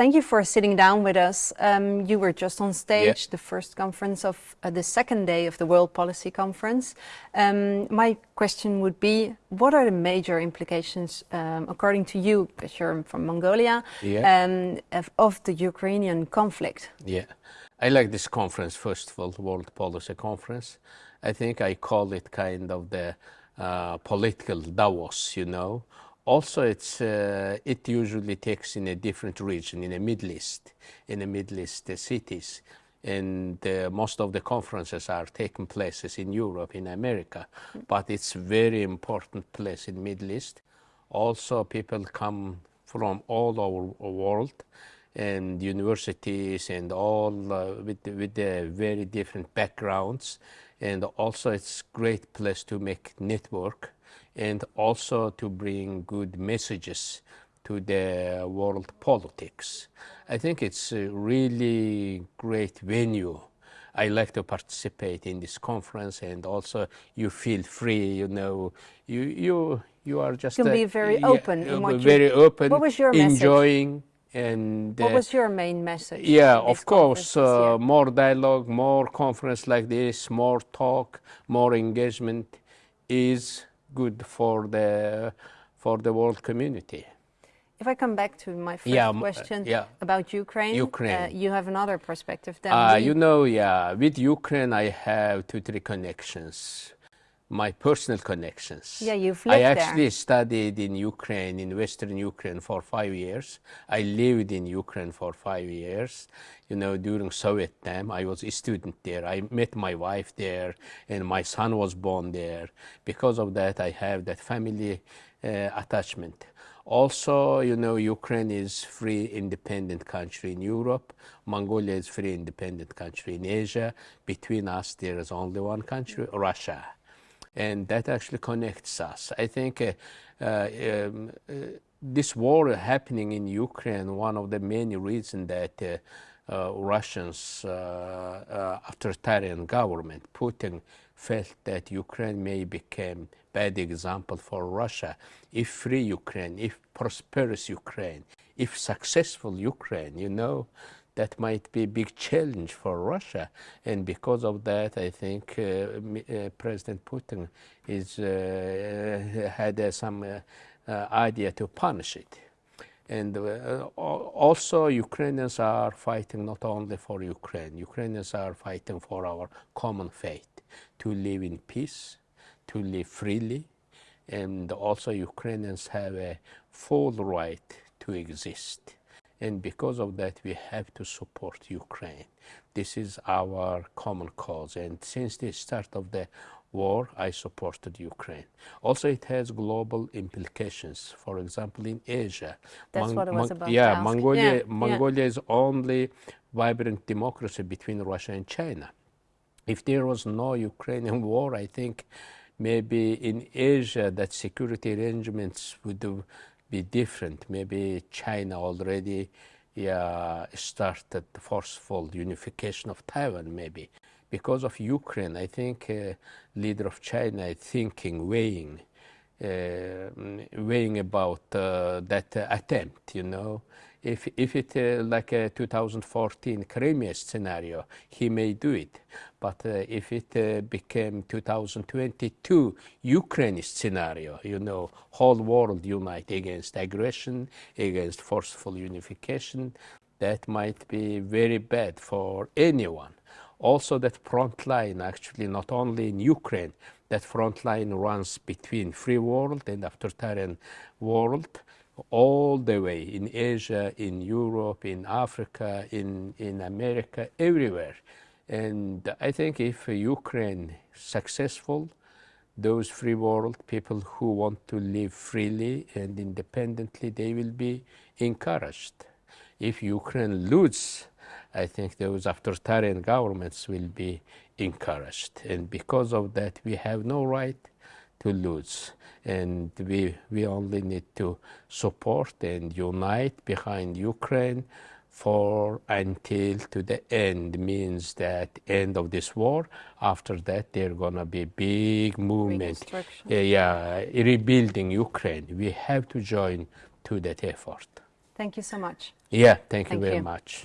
thank you for sitting down with us. Um, you were just on stage, yeah. the first conference of uh, the second day of the World Policy Conference. Um, my question would be, what are the major implications, um, according to you, because you're from Mongolia, yeah. Um, of, of, the Ukrainian conflict? Yeah, I like this conference, first of all, World Policy Conference. I think I call it kind of the uh, political Davos, you know, also, it's, uh, it usually takes in a different region, in the Middle East, in the Middle East uh, cities. And uh, most of the conferences are taking places in Europe, in America. But it's very important place in Middle East. Also, people come from all over world and universities and all uh, with, with very different backgrounds. And also, it's great place to make network and also to bring good messages to the world politics. I think it's a really great venue. I like to participate in this conference and also you feel free, you know, you, you, you are just... You can uh, be very open yeah, in Very you, open, what was your enjoying message? And... Uh, what was your main message? Yeah, of course, uh, more dialogue, more conference like this, more talk, more engagement is good for the for the world community. If I come back to my first yeah, question yeah. about Ukraine, Ukraine. Uh, you have another perspective than uh, You know, yeah, with Ukraine I have two, three connections my personal connections. Yeah, you've lived I actually there. studied in Ukraine, in Western Ukraine for five years. I lived in Ukraine for five years. You know, during Soviet time, I was a student there. I met my wife there and my son was born there. Because of that, I have that family uh, attachment. Also, you know, Ukraine is free, independent country in Europe. Mongolia is free, independent country in Asia. Between us, there is only one country, Russia and that actually connects us. I think uh, uh, um, uh, this war happening in Ukraine, one of the many reasons that uh, uh, Russians, uh, authoritarian government, Putin, felt that Ukraine may become bad example for Russia. If free Ukraine, if prosperous Ukraine, if successful Ukraine, you know, that might be a big challenge for Russia. And because of that, I think uh, uh, President Putin is, uh, had some idea to punish it. And uh, also Ukrainians are fighting not only for Ukraine, Ukrainians are fighting for our common fate, to live in peace, to live freely, and also Ukrainians have a full right to exist. And because of that, we have to support Ukraine. This is our common cause. And since the start of the war, I supported Ukraine. Also, it has global implications. For example, in Asia. That's Mon what it was about. Yeah, Mongolia, yeah, Mongolia yeah. is only vibrant democracy between Russia and China. If there was no Ukrainian war, I think maybe in Asia that security arrangements would be different. Maybe China already started forceful unification of Taiwan, maybe. Because of Ukraine, I think uh, leader of China is thinking, weighing, uh, weighing about uh, that attempt, you know. If, if it uh, like a 2014 Crimea scenario, he may do it. But uh, if it uh, became 2022 Ukraine scenario, you know, whole world unite against aggression, against forceful unification, that might be very bad for anyone. Also that front line, actually not only in Ukraine, that front line runs between free world and authoritarian world all the way in Asia, in Europe, in Africa, in, in America, everywhere. And I think if Ukraine successful, those free world people who want to live freely and independently, they will be encouraged. If Ukraine loses, I think those authoritarian governments will be encouraged. And because of that, we have no right to lose. And we, we only need to support and unite behind Ukraine for until to the end means that end of this war. After that, there gonna be big movement. Yeah, yeah, rebuilding Ukraine. We have to join to that effort. Thank you so much. Yeah, thank, thank you very you. much.